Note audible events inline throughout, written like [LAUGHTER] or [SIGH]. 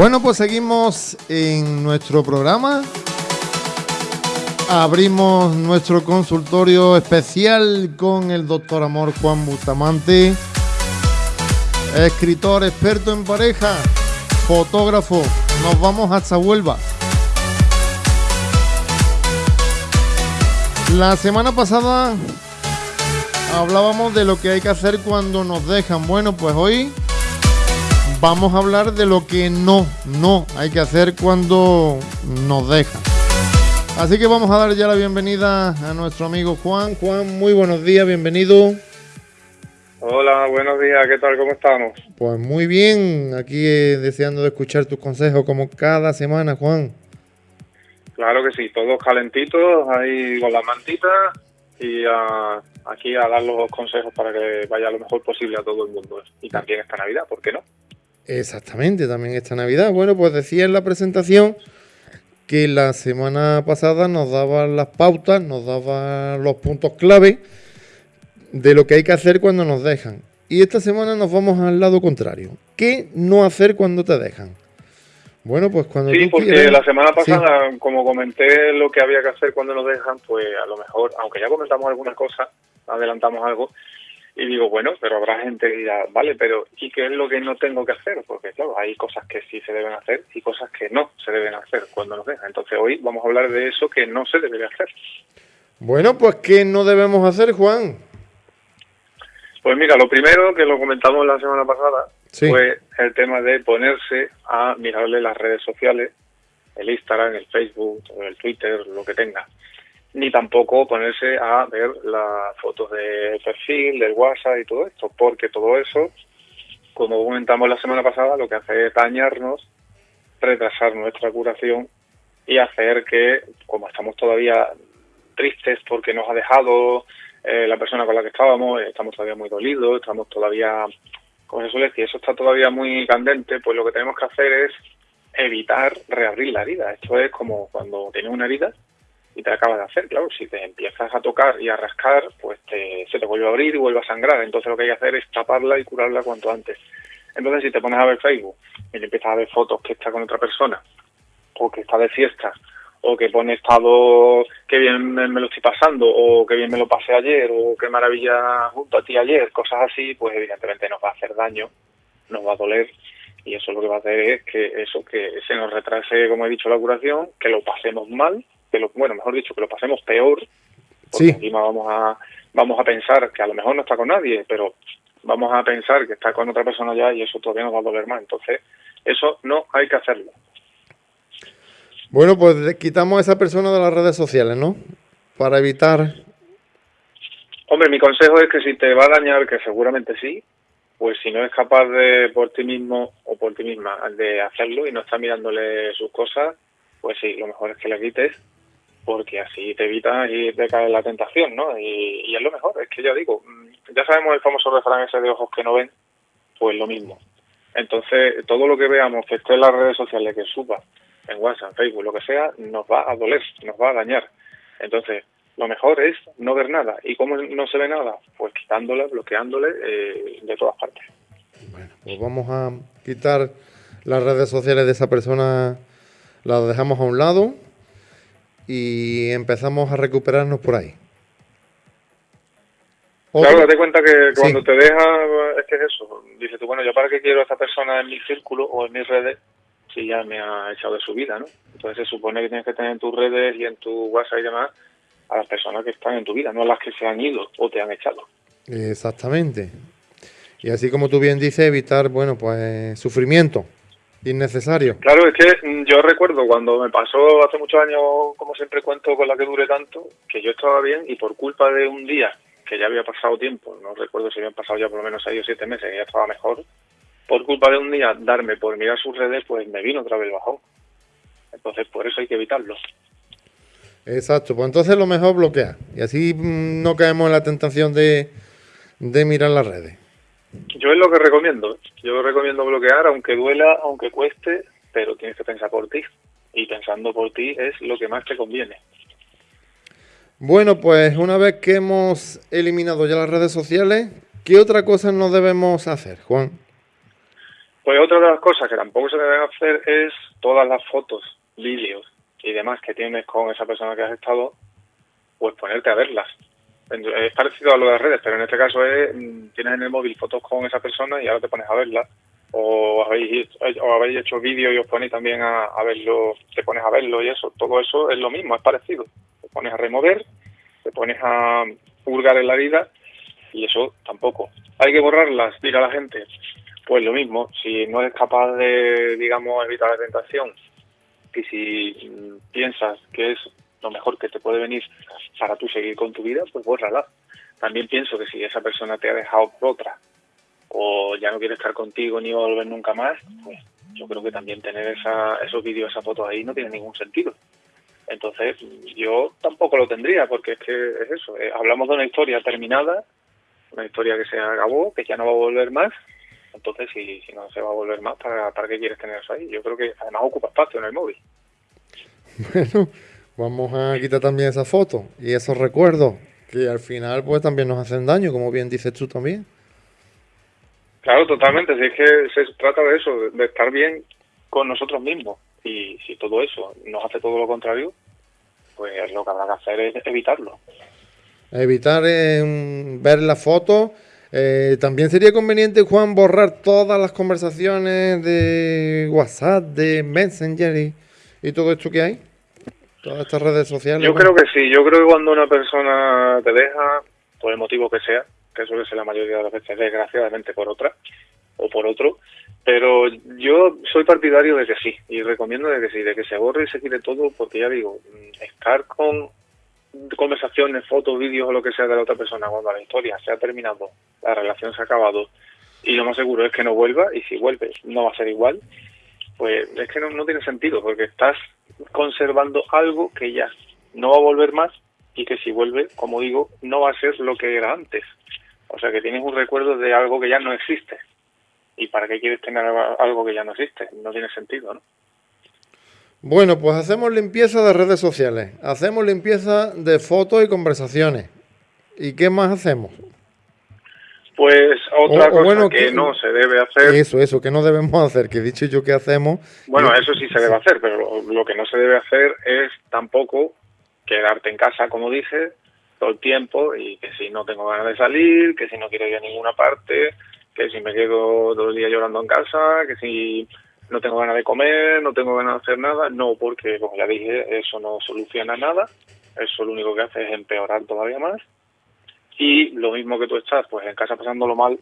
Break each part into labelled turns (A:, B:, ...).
A: Bueno, pues seguimos en nuestro programa. Abrimos nuestro consultorio especial con el doctor Amor Juan Bustamante, escritor, experto en pareja, fotógrafo. Nos vamos hasta Huelva. La semana pasada hablábamos de lo que hay que hacer cuando nos dejan. Bueno, pues hoy vamos a hablar de lo que no, no hay que hacer cuando nos dejan. Así que vamos a dar ya la bienvenida a nuestro amigo Juan. Juan, muy buenos días, bienvenido.
B: Hola, buenos días, ¿qué tal? ¿Cómo estamos?
A: Pues muy bien, aquí eh, deseando de escuchar tus consejos como cada semana, Juan.
B: Claro que sí, todos calentitos, ahí con las mantitas y aquí a dar los consejos para que vaya lo mejor posible a todo el mundo. Y también esta Navidad, ¿por qué no?
A: Exactamente, también esta Navidad. Bueno, pues decía en la presentación que la semana pasada nos daba las pautas, nos daba los puntos clave de lo que hay que hacer cuando nos dejan. Y esta semana nos vamos al lado contrario. ¿Qué no hacer cuando te dejan?
B: Bueno, pues cuando sí, porque la semana pasada, como comenté lo que había que hacer cuando nos dejan, pues a lo mejor, aunque ya comentamos alguna cosa, adelantamos algo, y digo, bueno, pero habrá gente que dirá, vale, pero ¿y qué es lo que no tengo que hacer? Porque claro, hay cosas que sí se deben hacer y cosas que no se deben hacer cuando nos dejan. Entonces hoy vamos a hablar de eso que no se debe hacer.
A: Bueno, pues ¿qué no debemos hacer, Juan?
B: Pues mira, lo primero que lo comentamos la semana pasada fue el tema de ponerse a mirarle las redes sociales, el Instagram, el Facebook, el Twitter, lo que tenga. Ni tampoco ponerse a ver las fotos de perfil, del WhatsApp y todo esto, porque todo eso, como comentamos la semana pasada, lo que hace es dañarnos, retrasar nuestra curación y hacer que, como estamos todavía tristes porque nos ha dejado eh, la persona con la que estábamos, estamos todavía muy dolidos, estamos todavía como se suele eso está todavía muy candente, pues lo que tenemos que hacer es evitar reabrir la herida. Esto es como cuando tienes una herida y te acaba de hacer, claro, si te empiezas a tocar y a rascar, pues se te vuelve a abrir y vuelve a sangrar. Entonces lo que hay que hacer es taparla y curarla cuanto antes. Entonces si te pones a ver Facebook y le empiezas a ver fotos que está con otra persona o que está de fiesta o que pone estado que bien me, lo estoy pasando o que bien me lo pasé ayer o qué maravilla junto a ti ayer, cosas así, pues evidentemente nos va a hacer daño, nos va a doler y eso lo que va a hacer es que eso que se nos retrase, como he dicho, la curación, que lo pasemos mal, que lo bueno, mejor dicho, que lo pasemos peor, porque encima vamos a vamos a pensar que a lo mejor no está con nadie, pero vamos a pensar que está con otra persona ya y eso todavía nos va a doler más. Entonces, eso no hay que hacerlo.
A: Bueno, pues quitamos a esa persona de las redes sociales, ¿no? Para evitar...
B: Hombre, mi consejo es que si te va a dañar, que seguramente sí, pues si no es capaz de por ti mismo o por ti misma de hacerlo y no está mirándole sus cosas, pues sí, lo mejor es que le quites, porque así te evitas y te cae la tentación, ¿no? Y, y es lo mejor, es que ya digo, mm, ya sabemos el famoso refrán ese de ojos que no ven, pues lo mismo. Entonces, todo lo que veamos que esté en las redes sociales, que suba, en WhatsApp, Facebook, lo que sea, nos va a doler, nos va a dañar. Entonces, lo mejor es no ver nada. ¿Y cómo no se ve nada? Pues quitándole, bloqueándole eh, de todas partes.
A: Bueno, pues vamos a quitar las redes sociales de esa persona, las dejamos a un lado y empezamos a recuperarnos por ahí.
B: Claro, date cuenta que cuando te deja, es que es eso. Dices tú, bueno, ¿yo para qué quiero a esta persona en mi círculo o en mis redes si ya me ha echado de su vida, ¿no? Entonces se supone que tienes que tener en tus redes y en tu WhatsApp y demás a las personas que están en tu vida, no a las que se han ido o te han echado.
A: Exactamente. Y así como tú bien dices, evitar, bueno, pues sufrimiento innecesario.
B: Claro, es que mm, yo recuerdo cuando me pasó hace muchos años, como siempre cuento con la que dure tanto, que yo estaba bien y por culpa de un día que ya había pasado tiempo, no recuerdo si habían pasado ya por lo menos seis o siete meses, y ya estaba mejor, por culpa de un día darme por mirar sus redes, pues me vino otra vez el bajón. Entonces, por eso hay que evitarlo.
A: Exacto, pues entonces lo mejor bloquear. Y así mm, no caemos en la tentación de, de mirar las redes.
B: Yo es lo que recomiendo. Yo recomiendo bloquear, aunque duela, aunque cueste, pero tienes que pensar por ti. Y pensando por ti es lo que más te conviene.
A: Bueno, pues una vez que hemos eliminado ya las redes sociales, ¿qué otra cosa no debemos hacer, Juan?
B: Pues otra de las cosas que tampoco se deben hacer es todas las fotos, vídeos y demás que tienes con esa persona que has estado, pues ponerte a verlas. Es parecido a lo de las redes, pero en este caso es, mm, tienes en el móvil fotos con esa persona y ahora te pones a. O habéis, o habéis hecho vídeo y os ponéis también a, verlo, te pones a verlo y eso. Todo eso es lo mismo, es parecido. Te pones a remover, te pones a purgar en la vida y eso tampoco. Hay que borrarlas, a la gente. Pues lo mismo, si no eres capaz de, digamos, evitar la tentación y si mm, piensas que es lo mejor que te puede venir para tú seguir con tu vida, pues bórrala. También pienso que si esa persona te ha dejado por otra o ya no quiere estar contigo ni volver nunca más, pues yo creo que también tener esa, esos vídeos, esas fotos ahí no tiene ningún sentido. Entonces yo tampoco lo tendría porque es que es eso, eh, hablamos de una historia terminada, una historia que se acabó, que ya no va a volver más, entonces si, no se va a volver más, ¿para, ¿para qué quieres tener eso ahí? Yo creo que además ocupa espacio en el móvil. [LAUGHS]
A: Bueno, vamos a quitar también esa foto y esos recuerdos que al final pues también nos hacen daño, como bien dices tú también.
B: Claro, totalmente. Si es que se trata de eso, de estar bien con nosotros mismos. Y si todo eso nos hace todo lo contrario, pues lo que habrá que hacer es evitarlo.
A: Evitar eh, ver la foto. Eh, también sería conveniente, Juan, borrar todas las conversaciones de WhatsApp, de Messenger y, y todo esto que hay. Todas estas redes sociales.
B: Yo creo que sí, yo creo que cuando una persona te deja, por el motivo que sea, que suele ser la mayoría de las veces, desgraciadamente por otra o por otro, pero yo soy partidario de que sí, y recomiendo de que sí, de que se borre y se quite todo, porque ya digo, estar con conversaciones, fotos, vídeos o lo que sea de la otra persona cuando la historia se ha terminado, la relación se ha acabado, y lo más seguro es que no vuelva, y si vuelve no va a ser igual, pues es que no, tiene sentido, porque estás conservando algo que ya no va a volver más y que si vuelve, como digo, no va a ser lo que era antes. O sea que tienes un recuerdo de algo que ya no existe. ¿Y para qué quieres tener algo que ya no existe? No tiene sentido, ¿no?
A: Bueno, pues hacemos limpieza de redes sociales, hacemos limpieza de fotos y conversaciones. ¿Y qué más hacemos?
B: Pues otra cosa que, no se debe hacer.
A: Eso, eso, que no debemos [LAUGHS] hacer, que he dicho yo que hacemos.
B: Bueno, eso sí se debe hacer, pero lo, que no se debe hacer es tampoco quedarte en casa, como dije, todo el tiempo y que si no tengo ganas de salir, que si no quiero ir a ninguna parte, que si me quedo todo el día llorando en casa, que si no tengo ganas de comer, no tengo ganas de hacer nada, no, porque como ya dije, eso no soluciona nada, eso lo único que hace es empeorar todavía más y lo mismo que tú estás pues en casa pasándolo mal,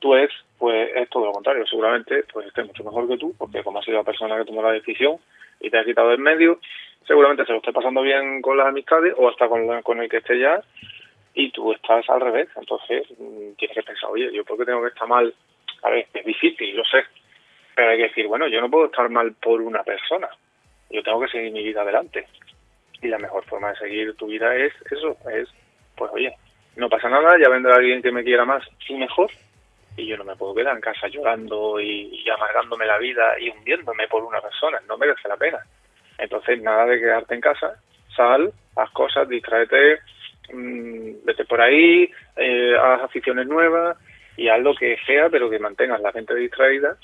B: tú es pues es todo lo contrario, seguramente pues estés mucho mejor que tú, porque como has sido la persona que tomó la decisión y te ha quitado el medio, seguramente se lo esté pasando bien con las amistades o hasta con, con el que esté ya y tú estás al revés, entonces mm, tienes que pensar, oye, yo por qué tengo que estar mal, a ver, es difícil, lo sé, pero hay que decir, bueno, yo no puedo estar mal por una persona, yo tengo que seguir mi vida adelante. Y la mejor forma de seguir tu vida es eso, es, pues oye, no pasa nada, ya vendrá alguien que me quiera más y mejor, y yo no me puedo quedar en casa llorando y, amargándome la vida y hundiéndome por una persona, no merece la pena. Entonces, nada de quedarte en casa, sal, haz cosas, distráete, mmm, vete por ahí, eh, haz aficiones nuevas y haz lo que sea, pero que mantengas la mente distraída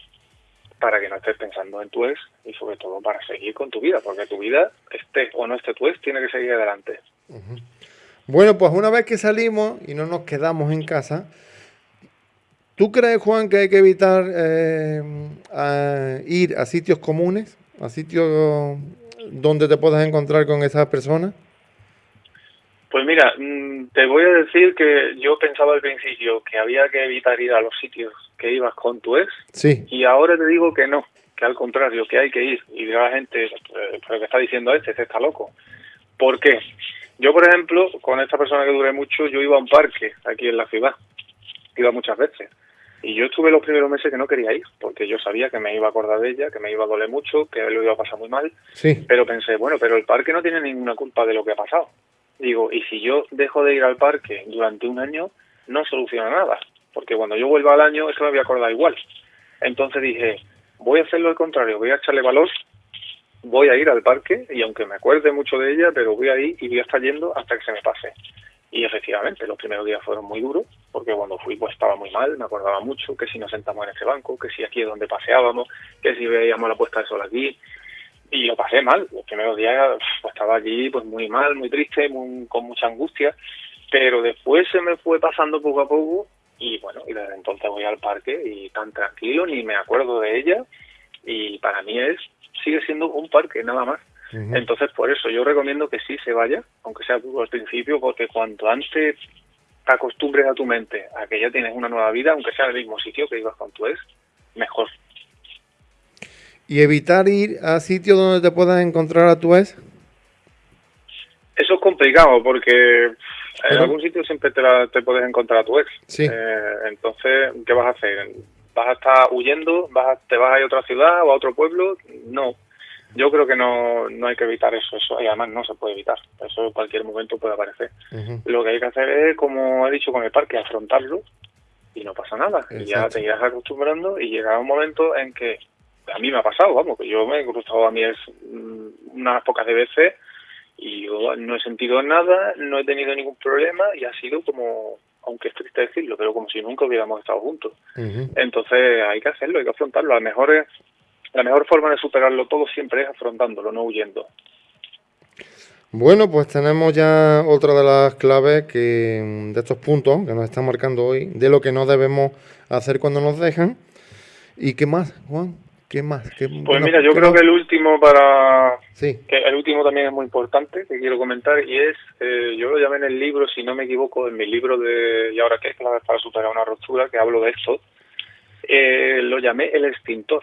B: para que no estés pensando en tu ex y sobre todo para seguir con tu vida, porque tu vida, esté o no esté tu ex, tiene que seguir adelante.
A: Bueno, pues una vez que salimos y no nos quedamos en casa, ¿tú crees, Juan, que hay que evitar eh, ir a sitios comunes, a sitios donde te puedas encontrar con esas personas?
B: Pues mira, mm, te voy a decir que yo pensaba al principio que había que evitar ir a los sitios que ibas con tu ex.
A: Sí.
B: Y ahora te digo que no, que al contrario, que hay que ir. Y la gente, eh, pero que está diciendo este, este está loco. ¿Por qué? Yo, por ejemplo, con esta persona que duré mucho, yo iba a un parque aquí en la ciudad. Iba muchas veces. Y yo estuve los primeros meses que no quería ir, porque yo sabía que me iba a acordar de ella, que me iba a doler mucho, que lo iba a pasar muy mal.
A: Sí.
B: Pero pensé, bueno, pero el parque no tiene ninguna culpa de lo que ha pasado. Digo, y si yo dejo de ir al parque durante un año, no soluciona nada, porque cuando yo vuelva al año, eso me voy a acordar igual. Entonces dije, voy a hacerlo al contrario, voy a echarle valor, voy a ir al parque, y aunque me acuerde mucho de ella, pero voy a ir y voy a estar yendo hasta que se me pase. Y efectivamente, los primeros días fueron muy duros, porque cuando fui pues estaba muy mal, me acordaba mucho que si nos sentamos en este banco, que si aquí es donde paseábamos, que si veíamos la puesta de sol aquí, y lo pasé mal. Los primeros días pues, estaba allí pues muy mal, muy triste, con mucha angustia, pero después se me fue pasando poco a poco y bueno, y desde entonces voy al parque y tan tranquilo, ni me acuerdo de ella y para mí es sigue siendo un parque nada más. Entonces, por eso yo recomiendo que sí se vaya, aunque sea al principio, porque cuanto antes te acostumbres a tu mente a que ya tienes una nueva vida, aunque sea en el mismo sitio que ibas con tu ex, mejor.
A: ¿Y evitar ir a sitios donde te puedas encontrar a tu ex?
B: Eso es complicado porque en algún sitio siempre te, te puedes encontrar a tu ex.
A: Sí.
B: Eh, entonces, ¿qué vas a hacer? ¿Vas a estar huyendo? ¿Vas ¿Te vas a ir a otra ciudad o a otro pueblo? No. Yo creo que no, no hay que evitar eso, eso y además no se puede evitar, eso en cualquier momento puede aparecer. Lo que hay que hacer es, como he dicho con el parque, afrontarlo y no pasa nada. Y ya te irás acostumbrando y llegará un momento en que a mí me ha pasado, vamos, que yo me he cruzado a mí es mm, unas pocas de veces y yo no he sentido nada, no he tenido ningún problema y ha sido como, aunque es triste decirlo, pero como si nunca hubiéramos estado juntos. Entonces hay que hacerlo, hay que afrontarlo. A lo mejor es la mejor forma de superarlo todo siempre es afrontándolo, no huyendo.
A: Bueno, pues tenemos ya otra de las claves que de estos puntos que nos están marcando hoy, de lo que no debemos hacer cuando nos dejan. ¿Y qué más, Juan? ¿Qué más?
B: pues mira, yo creo que el último para... Sí. Que el último también es muy importante, que quiero comentar, y es, eh, yo lo llamé en el libro, si no me equivoco, en mi libro de ¿Y ahora qué? Claves para superar una ruptura, que hablo de esto, eh, lo llamé el extintor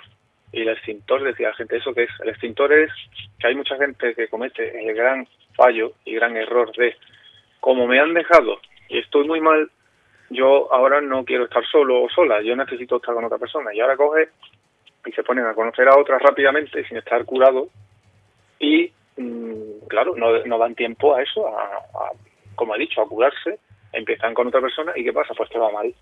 B: y el extintor, decía la gente, ¿eso que es? El extintor es que hay mucha gente que comete el gran fallo y gran error de, como me han dejado y estoy muy mal, yo ahora no quiero estar solo o sola, yo necesito estar con otra persona. Y ahora coge y se ponen a conocer a otras rápidamente sin estar curado y, mm, claro, no, no dan tiempo a eso, a, como he dicho, a curarse, empiezan con otra persona y ¿qué pasa? Pues te va mal.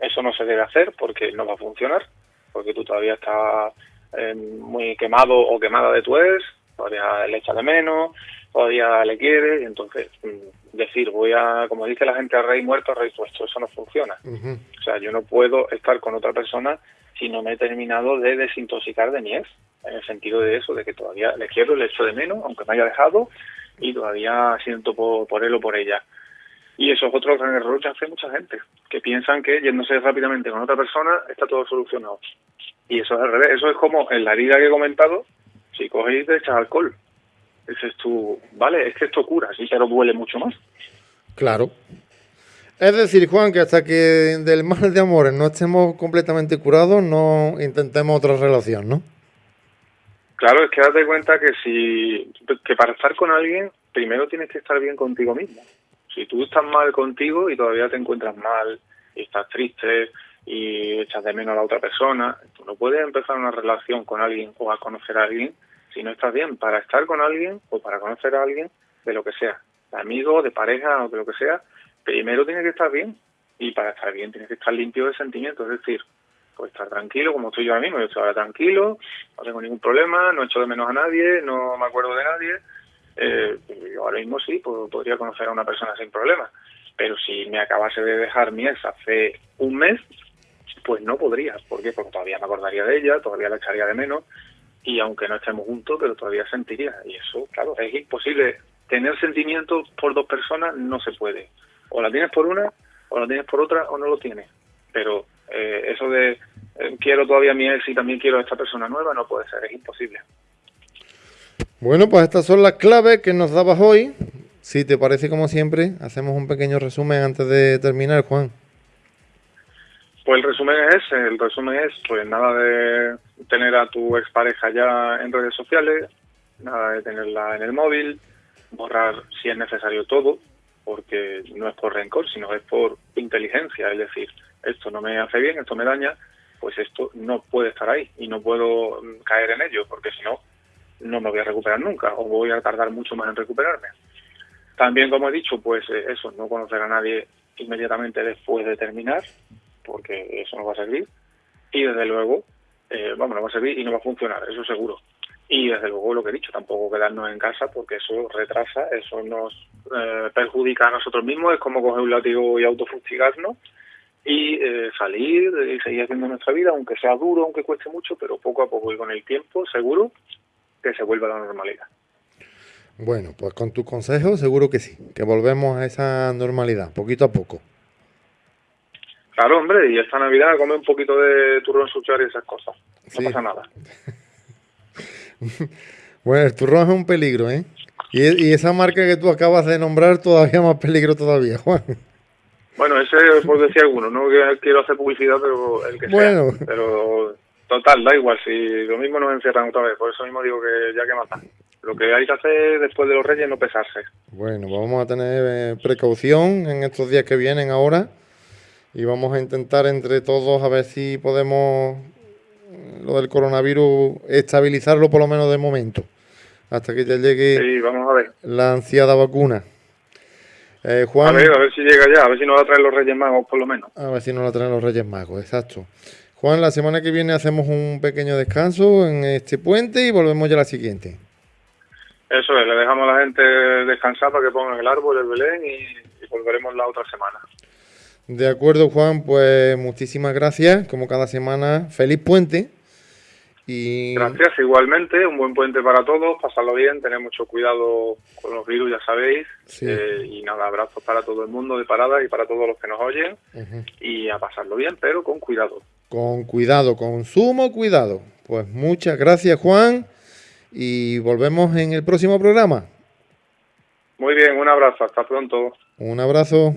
B: Eso no se debe hacer porque no va a funcionar porque tú todavía estás eh, muy quemado o quemada de tu ex, todavía le echas de menos, todavía le quieres, y entonces mm, decir, voy a, como dice la gente, a rey muerto, a rey puesto, eso no funciona. O sea, yo no puedo estar con otra persona si no me he terminado de desintoxicar de mi ex, en el sentido de eso, de que todavía le quiero, le echo de menos, aunque me haya dejado, y todavía siento por, por él o por ella. Y eso es otro gran error que hace mucha gente, que piensan que yéndose rápidamente con otra persona está todo solucionado. Y eso es al revés, eso es como en la herida que he comentado, si coges y te echas alcohol. Ese es tu, vale, es que esto cura, sí, pero duele mucho más.
A: Claro. Es decir, Juan, que hasta que del mal de amores no estemos completamente curados, no intentemos otra relación, ¿no?
B: Claro, es que date cuenta que si que para estar con alguien, primero tienes que estar bien contigo mismo. Si tú estás mal contigo y todavía te encuentras mal y estás triste y echas de menos a la otra persona, tú no puedes empezar una relación con alguien o a conocer a alguien si no estás bien. Para estar con alguien o para conocer a alguien, de lo que sea, de amigo, de pareja o de lo que sea, primero tienes que estar bien y para estar bien tienes que estar limpio de sentimientos, es decir, pues estar tranquilo como estoy yo ahora mismo, yo estoy ahora tranquilo, no tengo ningún problema, no echo de menos a nadie, no me acuerdo de nadie, eh, yo ahora mismo sí, pues, podría conocer a una persona sin problema. Pero si me acabase de dejar mi ex hace un mes, pues no podría. ¿Por qué? Porque todavía me acordaría de ella, todavía la echaría de menos, y aunque no estemos juntos, pero todavía sentiría. Y eso, claro, es imposible. Tener sentimientos por dos personas no se puede. O la tienes por una, o la tienes por otra, o no lo tienes. Pero eh, eso de eh, quiero todavía a mi ex y también quiero a esta persona nueva, no puede ser, es imposible.
A: Bueno, pues estas son las claves que nos dabas hoy. Si te parece como siempre, hacemos un pequeño resumen antes de terminar, Juan.
B: Pues el resumen es el resumen es pues nada de tener a tu expareja ya en redes sociales, nada de tenerla en el móvil, borrar si es necesario todo, porque no es por rencor, sino es por inteligencia, es decir, esto no me hace bien, esto me daña, pues esto no puede estar ahí y no puedo caer en ello, porque si no, no me voy a recuperar nunca o voy a tardar mucho más en recuperarme. También, como he dicho, pues eh, eso, no conocer a nadie inmediatamente después de terminar, porque eso no va a servir. Y desde luego, eh, vamos, no va a servir y no va a funcionar, eso seguro. y desde luego lo que he dicho, tampoco quedarnos en casa porque eso retrasa, eso nos eh, perjudica a nosotros mismos, es como coger un látigo y autofustigarnos y eh, salir y seguir haciendo nuestra vida, aunque sea duro, aunque cueste mucho, pero poco a poco y con el tiempo seguro que se vuelva a la normalidad.
A: Bueno, pues con tu consejo seguro que sí, que volvemos a esa normalidad, poquito a poco.
B: Claro, hombre, y esta Navidad come un poquito de turrón suchar y esas cosas. No pasa nada. [LAUGHS]
A: bueno, el turrón es un peligro, ¿eh? Y, esa marca que tú acabas de nombrar todavía más peligro todavía, Juan.
B: Bueno, ese por decir alguno, no quiero hacer publicidad, pero el que bueno. sea. Pero total, da igual, si lo mismo nos encierran otra vez, por eso mismo digo que ya que mata. Lo que hay que hacer después de los reyes es no pesarse.
A: Bueno, vamos a tener eh, precaución en estos días que vienen ahora y vamos a intentar entre todos a ver si podemos lo del coronavirus, estabilizarlo por lo menos de momento, hasta que ya llegue la ansiada vacuna.
B: Eh, Juan, a ver, a ver si llega ya, a ver si nos la traen los Reyes Magos por lo menos.
A: A ver si nos la traen los Reyes Magos, exacto. Juan, la semana que viene hacemos un pequeño descanso en este puente y volvemos ya a la siguiente.
B: Eso es, le dejamos a la gente descansar para que pongan el árbol, el Belén y volveremos la otra semana.
A: De acuerdo, Juan, pues muchísimas gracias, como cada semana. Feliz puente.
B: Y... Gracias, igualmente. Un buen puente para todos. Pasarlo bien, tener mucho cuidado con los virus, ya sabéis. Eh, y nada, abrazos para todo el mundo de parada y para todos los que nos oyen. Y a pasarlo bien, pero con cuidado.
A: Con cuidado, con sumo cuidado. Pues muchas gracias, Juan. Y volvemos en el próximo programa.
B: Muy bien, un abrazo. Hasta pronto.
A: Un abrazo.